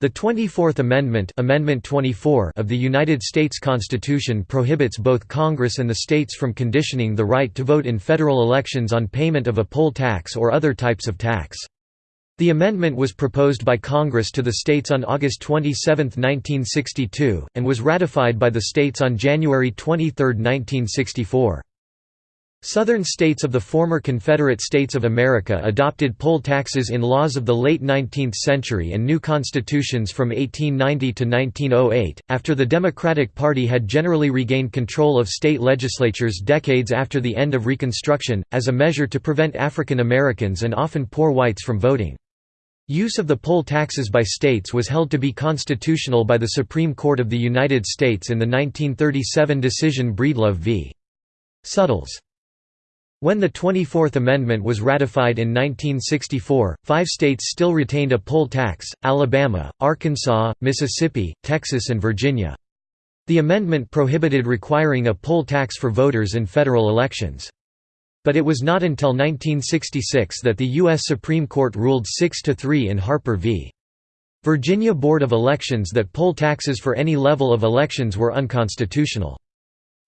The 24th Amendment, Amendment 24 of the United States Constitution prohibits both Congress and the states from conditioning the right to vote in federal elections on payment of a poll tax or other types of tax. The amendment was proposed by Congress to the states on August 27, 1962, and was ratified by the states on January 23, 1964. Southern states of the former Confederate States of America adopted poll taxes in laws of the late 19th century and new constitutions from 1890 to 1908, after the Democratic Party had generally regained control of state legislatures decades after the end of Reconstruction, as a measure to prevent African Americans and often poor whites from voting. Use of the poll taxes by states was held to be constitutional by the Supreme Court of the United States in the 1937 decision Breedlove v. Suttles. When the 24th Amendment was ratified in 1964, five states still retained a poll tax, Alabama, Arkansas, Mississippi, Texas and Virginia. The amendment prohibited requiring a poll tax for voters in federal elections. But it was not until 1966 that the U.S. Supreme Court ruled 6–3 in Harper v. Virginia Board of Elections that poll taxes for any level of elections were unconstitutional.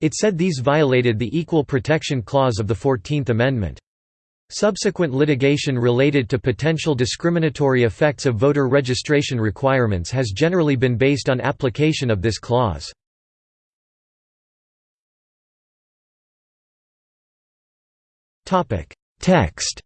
It said these violated the Equal Protection Clause of the Fourteenth Amendment. Subsequent litigation related to potential discriminatory effects of voter registration requirements has generally been based on application of this clause. Text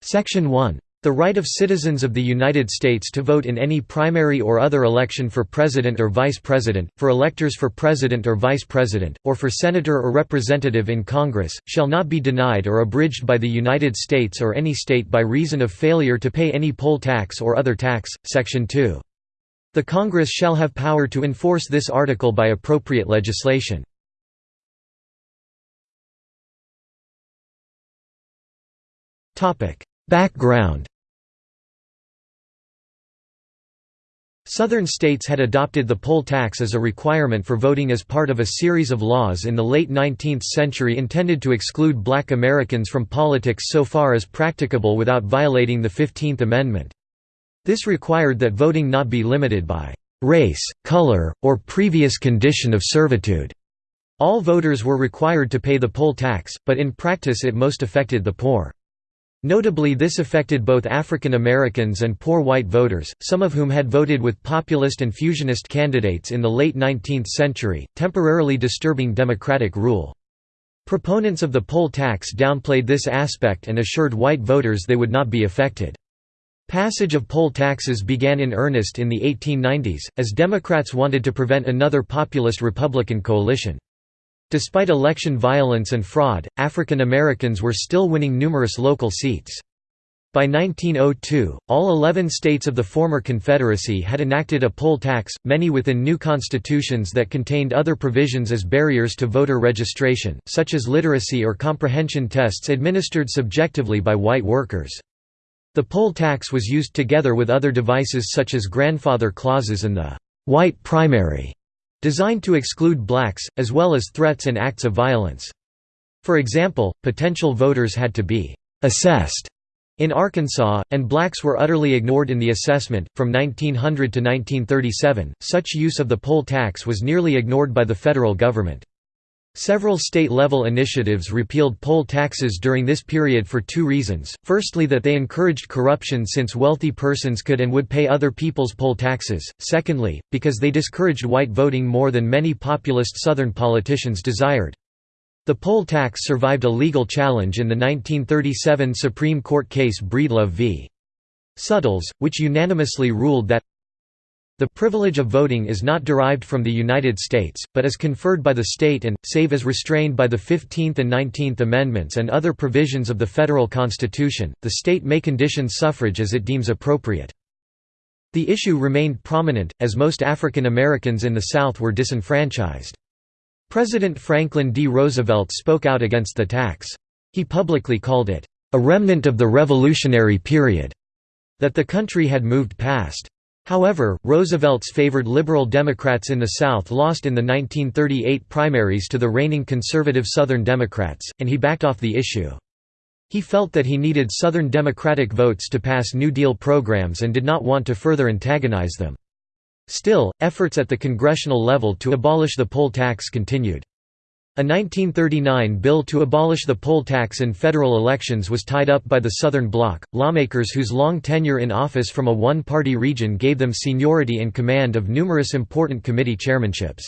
Section 1 the right of citizens of the United States to vote in any primary or other election for President or Vice President, for electors for President or Vice President, or for Senator or Representative in Congress, shall not be denied or abridged by the United States or any state by reason of failure to pay any poll tax or other tax. Section 2. The Congress shall have power to enforce this article by appropriate legislation. Background Southern states had adopted the poll tax as a requirement for voting as part of a series of laws in the late 19th century intended to exclude black Americans from politics so far as practicable without violating the Fifteenth Amendment. This required that voting not be limited by race, color, or previous condition of servitude. All voters were required to pay the poll tax, but in practice it most affected the poor. Notably this affected both African Americans and poor white voters, some of whom had voted with populist and fusionist candidates in the late 19th century, temporarily disturbing democratic rule. Proponents of the poll tax downplayed this aspect and assured white voters they would not be affected. Passage of poll taxes began in earnest in the 1890s, as Democrats wanted to prevent another populist Republican coalition. Despite election violence and fraud, African Americans were still winning numerous local seats. By 1902, all 11 states of the former Confederacy had enacted a poll tax, many within new constitutions that contained other provisions as barriers to voter registration, such as literacy or comprehension tests administered subjectively by white workers. The poll tax was used together with other devices such as grandfather clauses and the «white primary» designed to exclude blacks, as well as threats and acts of violence. For example, potential voters had to be «assessed» in Arkansas, and blacks were utterly ignored in the assessment. From 1900 to 1937, such use of the poll tax was nearly ignored by the federal government. Several state-level initiatives repealed poll taxes during this period for two reasons, firstly that they encouraged corruption since wealthy persons could and would pay other people's poll taxes, secondly, because they discouraged white voting more than many populist Southern politicians desired. The poll tax survived a legal challenge in the 1937 Supreme Court case Breedlove v. Suttles, which unanimously ruled that the privilege of voting is not derived from the United States, but is conferred by the state and, save as restrained by the 15th and 19th Amendments and other provisions of the federal constitution, the state may condition suffrage as it deems appropriate. The issue remained prominent, as most African Americans in the South were disenfranchised. President Franklin D. Roosevelt spoke out against the tax. He publicly called it, "...a remnant of the Revolutionary period," that the country had moved past. However, Roosevelt's favored Liberal Democrats in the South lost in the 1938 primaries to the reigning conservative Southern Democrats, and he backed off the issue. He felt that he needed Southern Democratic votes to pass New Deal programs and did not want to further antagonize them. Still, efforts at the congressional level to abolish the poll tax continued. A 1939 bill to abolish the poll tax in federal elections was tied up by the Southern Bloc, lawmakers whose long tenure in office from a one-party region gave them seniority and command of numerous important committee chairmanships.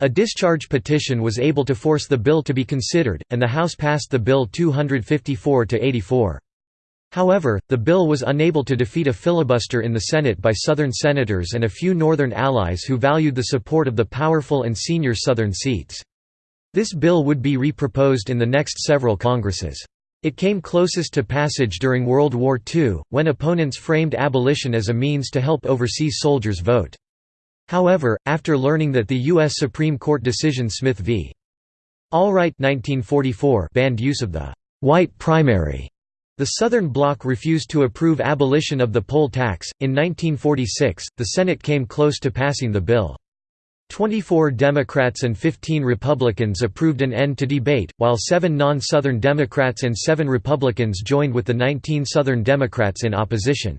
A discharge petition was able to force the bill to be considered, and the House passed the bill 254 to 84. However, the bill was unable to defeat a filibuster in the Senate by Southern senators and a few Northern allies who valued the support of the powerful and senior Southern seats. This bill would be reproposed in the next several Congresses. It came closest to passage during World War II, when opponents framed abolition as a means to help overseas soldiers vote. However, after learning that the U.S. Supreme Court decision Smith v. Allwright 1944 banned use of the «white primary», the Southern Bloc refused to approve abolition of the poll tax. In 1946, the Senate came close to passing the bill. 24 Democrats and 15 Republicans approved an end to debate, while seven non-Southern Democrats and seven Republicans joined with the 19 Southern Democrats in opposition.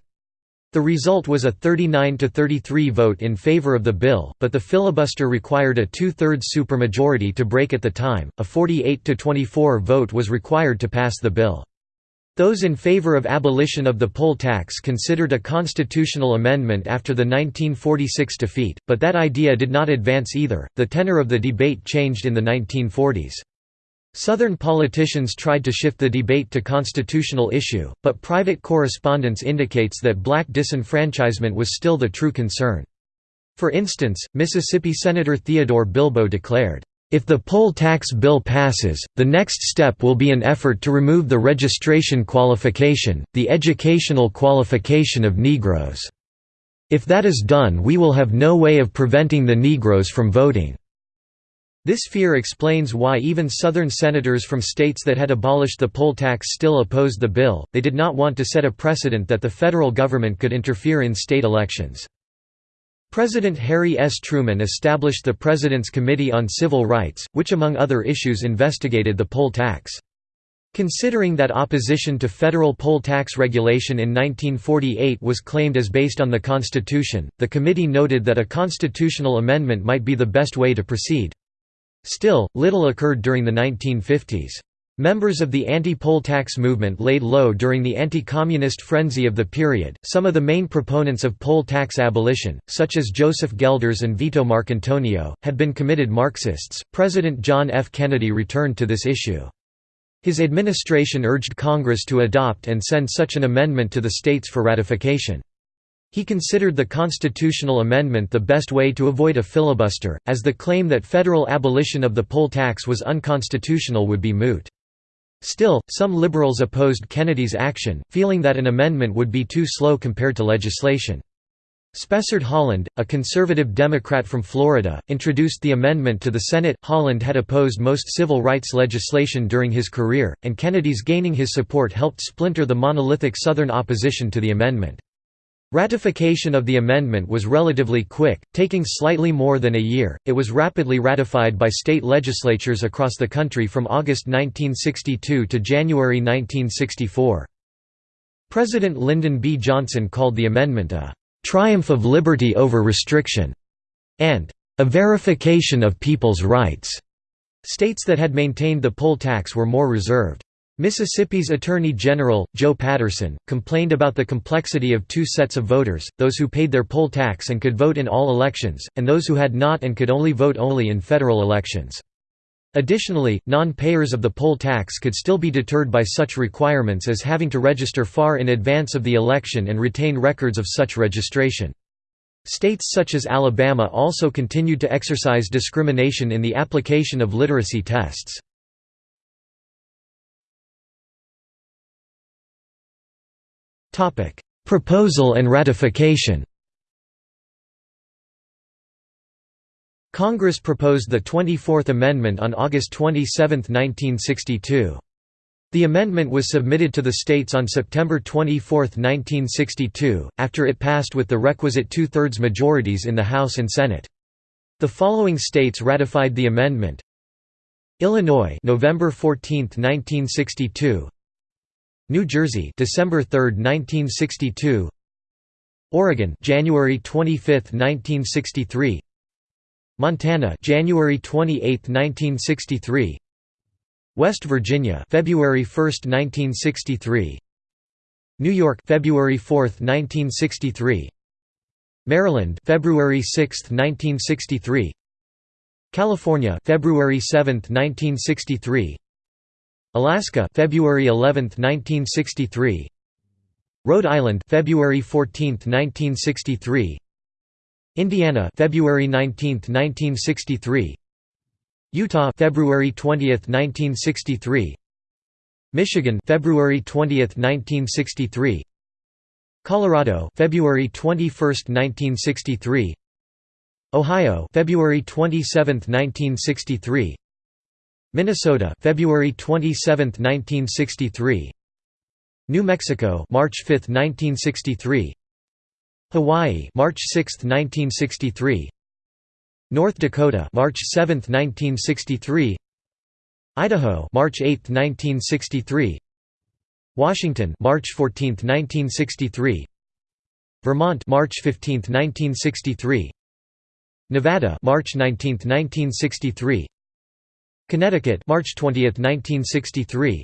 The result was a 39–33 vote in favor of the bill, but the filibuster required a two-thirds supermajority to break at the time, a 48–24 vote was required to pass the bill. Those in favor of abolition of the poll tax considered a constitutional amendment after the 1946 defeat, but that idea did not advance either. The tenor of the debate changed in the 1940s. Southern politicians tried to shift the debate to constitutional issue, but private correspondence indicates that black disenfranchisement was still the true concern. For instance, Mississippi Senator Theodore Bilbo declared, "...if the poll tax bill passes, the next step will be an effort to remove the registration qualification, the educational qualification of Negroes. If that is done we will have no way of preventing the Negroes from voting." This fear explains why even Southern senators from states that had abolished the poll tax still opposed the bill, they did not want to set a precedent that the federal government could interfere in state elections. President Harry S. Truman established the President's Committee on Civil Rights, which among other issues investigated the poll tax. Considering that opposition to federal poll tax regulation in 1948 was claimed as based on the Constitution, the committee noted that a constitutional amendment might be the best way to proceed. Still, little occurred during the 1950s. Members of the anti-poll tax movement laid low during the anti-communist frenzy of the period. Some of the main proponents of poll tax abolition, such as Joseph Gelders and Vito Marcantonio, had been committed Marxists. President John F. Kennedy returned to this issue. His administration urged Congress to adopt and send such an amendment to the states for ratification. He considered the constitutional amendment the best way to avoid a filibuster, as the claim that federal abolition of the poll tax was unconstitutional would be moot. Still, some liberals opposed Kennedy's action, feeling that an amendment would be too slow compared to legislation. Spessard Holland, a conservative Democrat from Florida, introduced the amendment to the Senate. Holland had opposed most civil rights legislation during his career, and Kennedy's gaining his support helped splinter the monolithic Southern opposition to the amendment. Ratification of the amendment was relatively quick, taking slightly more than a year. It was rapidly ratified by state legislatures across the country from August 1962 to January 1964. President Lyndon B. Johnson called the amendment a triumph of liberty over restriction and a verification of people's rights. States that had maintained the poll tax were more reserved. Mississippi's Attorney General, Joe Patterson, complained about the complexity of two sets of voters, those who paid their poll tax and could vote in all elections, and those who had not and could only vote only in federal elections. Additionally, non-payers of the poll tax could still be deterred by such requirements as having to register far in advance of the election and retain records of such registration. States such as Alabama also continued to exercise discrimination in the application of literacy tests. Proposal and ratification. Congress proposed the 24th Amendment on August 27, 1962. The amendment was submitted to the states on September 24, 1962, after it passed with the requisite two-thirds majorities in the House and Senate. The following states ratified the amendment: Illinois, November 14, 1962; New Jersey, December 3, 1962. Oregon, January 25, 1963. Montana, January 28, 1963. West Virginia, February 1, 1963. New York, February 4, 1963. Maryland, February 6, 1963. California, February 7, 1963. Alaska, February 11, 1963. Rhode Island, February 14, 1963. Indiana, February 19, 1963. Utah, February 20, 1963. Michigan, February 20, 1963. Colorado, February 21, 1963. Ohio, February 27, 1963. Minnesota, February 27, 1963. New Mexico, March 5, 1963. Hawaii, March 6, 1963. North Dakota, March 7, 1963. Idaho, March 8, 1963. Washington, March 14, 1963. Vermont, March 15, 1963. Nevada, March 19, 1963. Connecticut, March 20, 1963.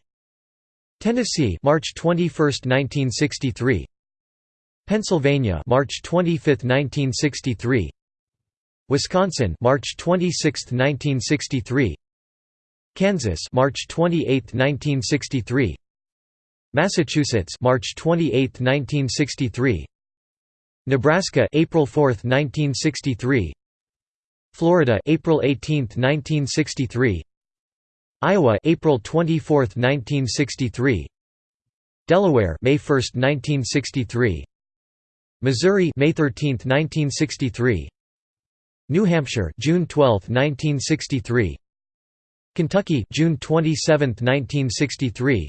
Tennessee, March 21, 1963. Pennsylvania, March 25, 1963. Wisconsin, March 26, 1963. Kansas, March 28, 1963. Massachusetts, March 28, 1963. Nebraska, April 4, 1963. Florida, April 18, 1963. Iowa April 24, 1963 Delaware May 1, 1963 Missouri May 13, 1963 New Hampshire June 12, 1963 Kentucky June 27, 1963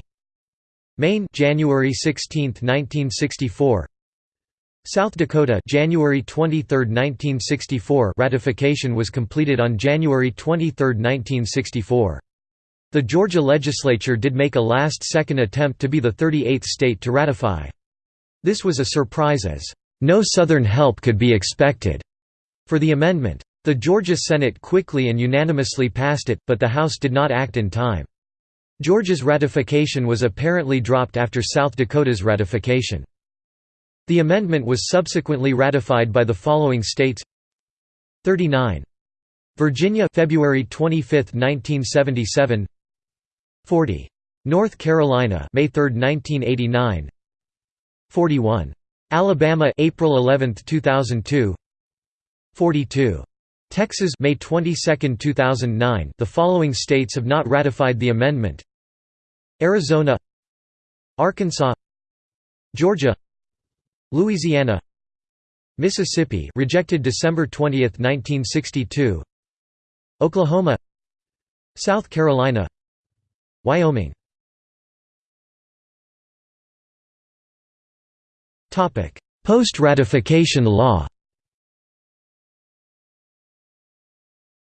Maine January 16, 1964 South Dakota January 23, 1964 ratification was completed on January 23, 1964 the Georgia legislature did make a last-second attempt to be the 38th state to ratify. This was a surprise as, "...no Southern help could be expected." for the amendment. The Georgia Senate quickly and unanimously passed it, but the House did not act in time. Georgia's ratification was apparently dropped after South Dakota's ratification. The amendment was subsequently ratified by the following states 39. Virginia February 25, 1977 40. North Carolina, May 3, 1989. 41. Alabama, April 11, 2002. 42. Texas, May 22, 2009. The following states have not ratified the amendment: Arizona, Arkansas, Georgia, Louisiana, Mississippi, rejected December 20, 1962. Oklahoma, South Carolina, Wyoming Post-ratification law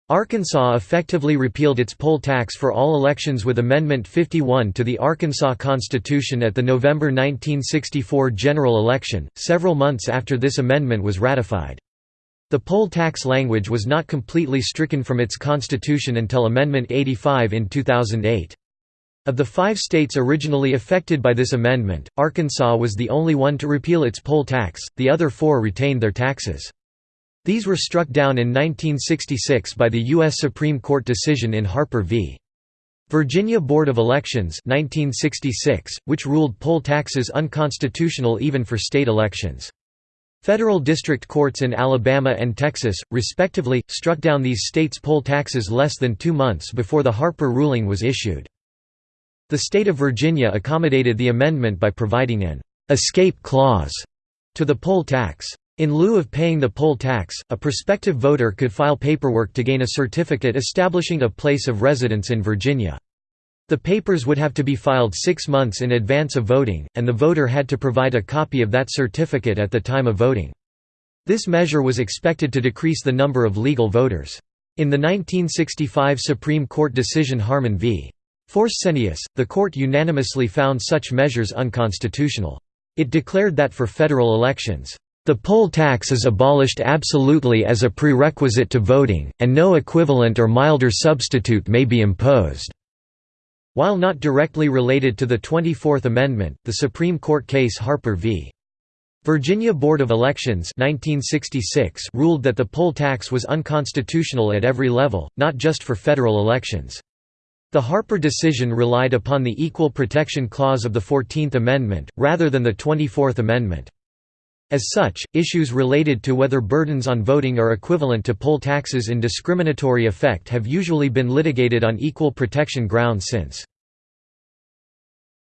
Arkansas effectively repealed its poll tax for all elections with Amendment 51 to the Arkansas Constitution at the November 1964 general election, several months after this amendment was ratified. The poll tax language was not completely stricken from its constitution until Amendment 85 in 2008. Of the five states originally affected by this amendment, Arkansas was the only one to repeal its poll tax, the other four retained their taxes. These were struck down in 1966 by the U.S. Supreme Court decision in Harper v. Virginia Board of Elections 1966, which ruled poll taxes unconstitutional even for state elections. Federal district courts in Alabama and Texas, respectively, struck down these states' poll taxes less than two months before the Harper ruling was issued. The state of Virginia accommodated the amendment by providing an «escape clause» to the poll tax. In lieu of paying the poll tax, a prospective voter could file paperwork to gain a certificate establishing a place of residence in Virginia. The papers would have to be filed six months in advance of voting, and the voter had to provide a copy of that certificate at the time of voting. This measure was expected to decrease the number of legal voters. In the 1965 Supreme Court decision Harman v. Forssenius, the court unanimously found such measures unconstitutional. It declared that for federal elections, "...the poll tax is abolished absolutely as a prerequisite to voting, and no equivalent or milder substitute may be imposed." While not directly related to the 24th Amendment, the Supreme Court case Harper v. Virginia Board of Elections 1966 ruled that the poll tax was unconstitutional at every level, not just for federal elections. The Harper decision relied upon the Equal Protection Clause of the Fourteenth Amendment, rather than the Twenty-Fourth Amendment. As such, issues related to whether burdens on voting are equivalent to poll taxes in discriminatory effect have usually been litigated on equal protection grounds since.